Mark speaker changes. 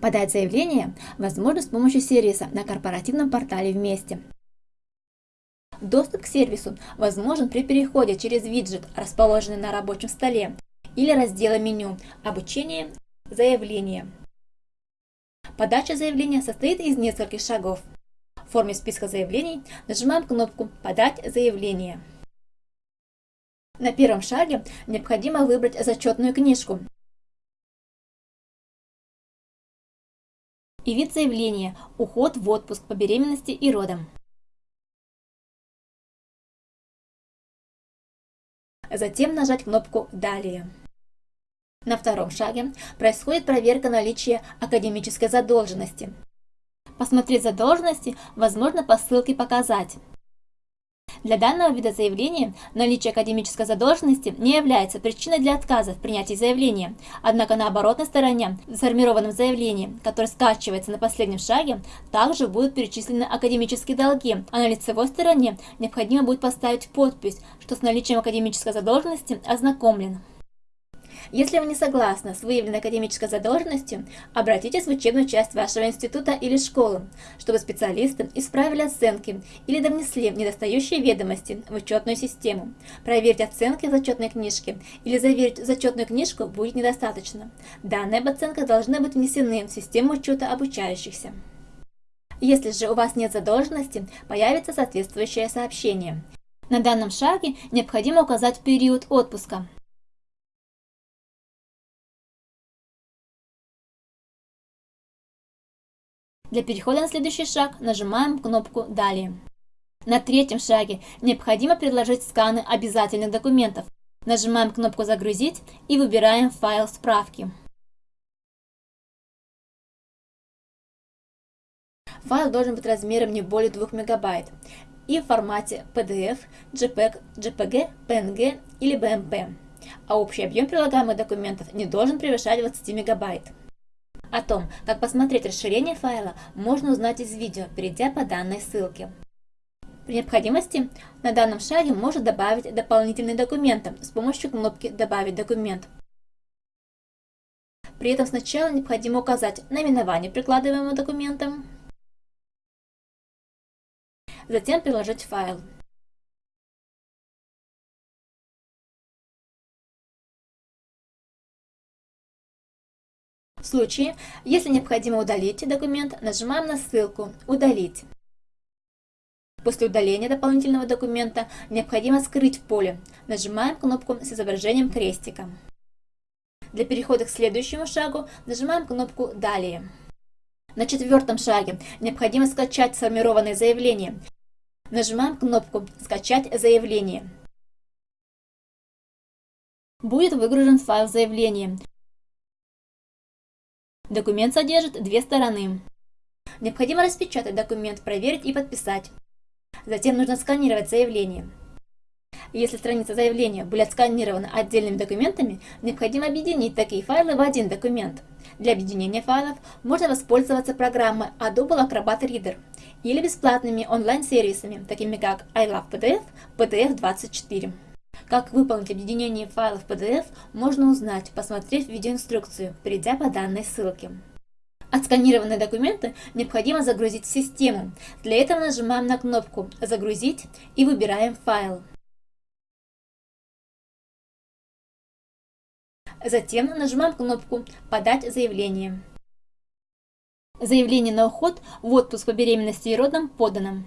Speaker 1: Подать заявление возможно с помощью сервиса на корпоративном портале «Вместе». Доступ к сервису возможен при переходе через виджет, расположенный на рабочем столе, или раздела меню «Обучение. Заявление». Подача заявления состоит из нескольких шагов. В форме списка заявлений нажимаем кнопку «Подать заявление». На первом шаге необходимо выбрать зачетную книжку и вид заявления «Уход в отпуск по беременности и родам». Затем нажать кнопку «Далее». На втором шаге происходит проверка наличия академической задолженности. Посмотреть задолженности возможно по ссылке «Показать». Для данного вида заявления наличие академической задолженности не является причиной для отказа в принятии заявления, однако на оборотной стороне в сформированном заявлении, которое скачивается на последнем шаге, также будут перечислены академические долги, а на лицевой стороне необходимо будет поставить подпись, что с наличием академической задолженности ознакомлен. Если вы не согласны с выявленной академической задолженностью, обратитесь в учебную часть вашего института или школы, чтобы специалисты исправили оценки или довнесли недостающие ведомости в учетную систему. Проверить оценки в зачетной книжке или заверить зачетную книжку будет недостаточно. Данные об оценках должны быть внесены в систему учета обучающихся. Если же у вас нет задолженности, появится соответствующее сообщение. На данном шаге необходимо указать период отпуска. Для перехода на следующий шаг нажимаем кнопку «Далее». На третьем шаге необходимо предложить сканы обязательных документов. Нажимаем кнопку «Загрузить» и выбираем файл справки. Файл должен быть размером не более 2 мегабайт и в формате PDF, JPEG, JPG, PNG или BMP, а общий объем прилагаемых документов не должен превышать 20 мегабайт. О том, как посмотреть расширение файла, можно узнать из видео, перейдя по данной ссылке. При необходимости на данном шаге можно добавить дополнительные документы с помощью кнопки «Добавить документ». При этом сначала необходимо указать наименование прикладываемого документа, затем приложить файл. В случае, если необходимо удалить документ, нажимаем на ссылку «Удалить». После удаления дополнительного документа необходимо скрыть поле. Нажимаем кнопку с изображением крестика. Для перехода к следующему шагу нажимаем кнопку «Далее». На четвертом шаге необходимо скачать сформированное заявление. Нажимаем кнопку «Скачать заявление». Будет выгружен файл заявления. Документ содержит две стороны. Необходимо распечатать документ, проверить и подписать. Затем нужно сканировать заявление. Если страница заявления были отсканированы отдельными документами, необходимо объединить такие файлы в один документ. Для объединения файлов можно воспользоваться программой Adobe Acrobat Reader или бесплатными онлайн-сервисами, такими как iLovePDF, PDF24. Как выполнить объединение файлов PDF, можно узнать, посмотрев видеоинструкцию, перейдя по данной ссылке. Отсканированные документы необходимо загрузить в систему. Для этого нажимаем на кнопку «Загрузить» и выбираем файл. Затем нажимаем кнопку «Подать заявление». Заявление на уход в отпуск по беременности и родам подано.